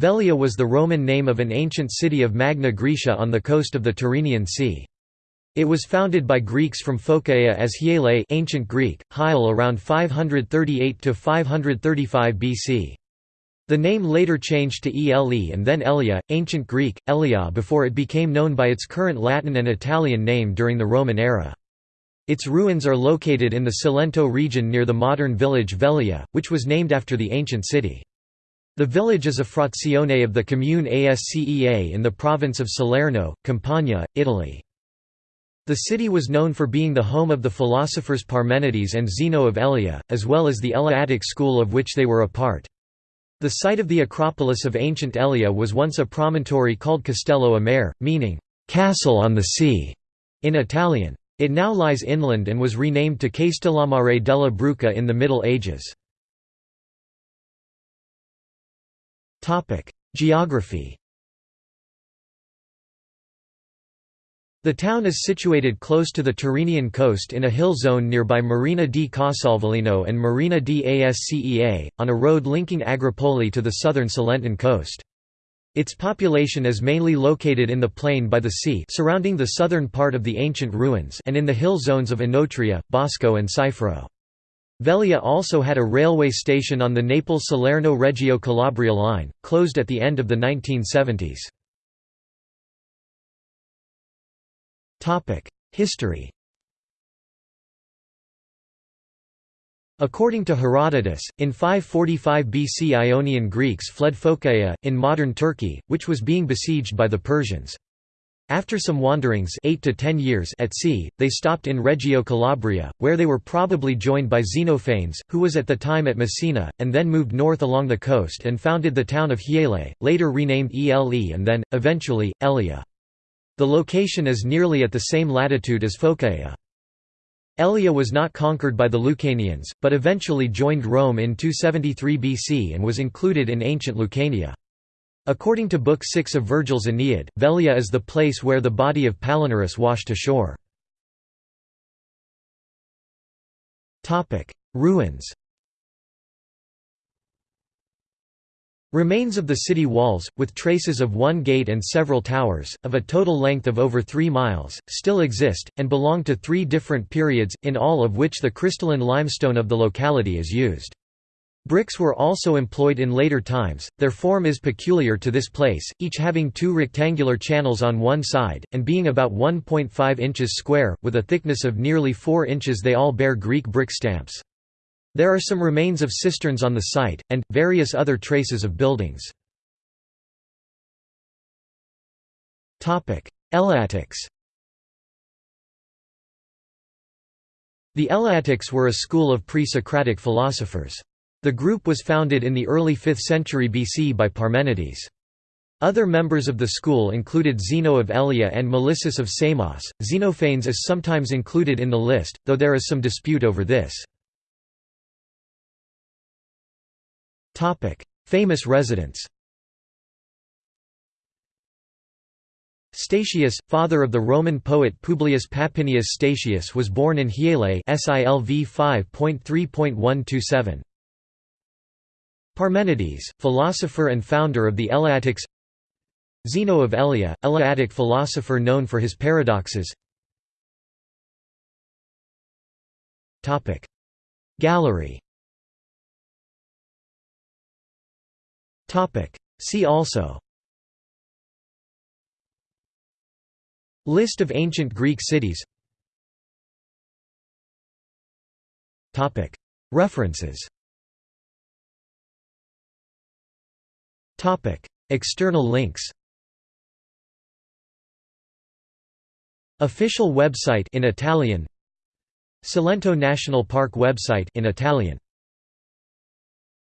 Velia was the Roman name of an ancient city of Magna Graecia on the coast of the Tyrrhenian Sea. It was founded by Greeks from Phocaea as Hyele ancient Greek, Hyle around 538–535 BC. The name later changed to Ele and then Elea, ancient Greek, Elea before it became known by its current Latin and Italian name during the Roman era. Its ruins are located in the Cilento region near the modern village Velia, which was named after the ancient city. The village is a frazione of the commune Ascea in the province of Salerno, Campania, Italy. The city was known for being the home of the philosophers Parmenides and Zeno of Elea, as well as the Eleatic school of which they were a part. The site of the Acropolis of ancient Elea was once a promontory called Castello a Mare, meaning, "'castle on the sea' in Italian. It now lies inland and was renamed to Castellamare della Bruca in the Middle Ages. Geography The town is situated close to the Tyrrhenian coast in a hill zone nearby Marina di Casal Velino and Marina di Ascea, on a road linking Agropoli to the southern Cilentan coast. Its population is mainly located in the plain by the sea surrounding the southern part of the ancient ruins and in the hill zones of Enotria, Bosco and Cifro. Velia also had a railway station on the Naples-Salerno-Reggio Calabria line, closed at the end of the 1970s. History According to Herodotus, in 545 BC Ionian Greeks fled Phocaea, in modern Turkey, which was being besieged by the Persians. After some wanderings 8 to 10 years at sea, they stopped in Reggio Calabria, where they were probably joined by Xenophanes, who was at the time at Messina, and then moved north along the coast and founded the town of Hyele, later renamed Ele and then, eventually, Elea. The location is nearly at the same latitude as Phocaea. Elea was not conquered by the Lucanians, but eventually joined Rome in 273 BC and was included in ancient Lucania. According to Book 6 of Virgil's Aeneid, Velia is the place where the body of Palinurus washed ashore. Ruins Remains of the city walls, with traces of one gate and several towers, of a total length of over three miles, still exist, and belong to three different periods, in all of which the crystalline limestone of the locality is used. Bricks were also employed in later times, their form is peculiar to this place, each having two rectangular channels on one side, and being about 1.5 inches square, with a thickness of nearly 4 inches they all bear Greek brick stamps. There are some remains of cisterns on the site, and, various other traces of buildings. Eleatics The Eleatics were a school of pre-Socratic philosophers. The group was founded in the early 5th century BC by Parmenides. Other members of the school included Zeno of Elea and Melissus of Samos. Xenophanes is sometimes included in the list, though there is some dispute over this. Famous residents Statius, father of the Roman poet Publius Papinius Statius was born in Hyele SILV 5.3.127. Parmenides, philosopher and founder of the Eleatics. Zeno of Elea, Eleatic philosopher known for his paradoxes. Gallery. See also. List of ancient Greek cities. References External links Official website in Italian Cilento National Park website in Italian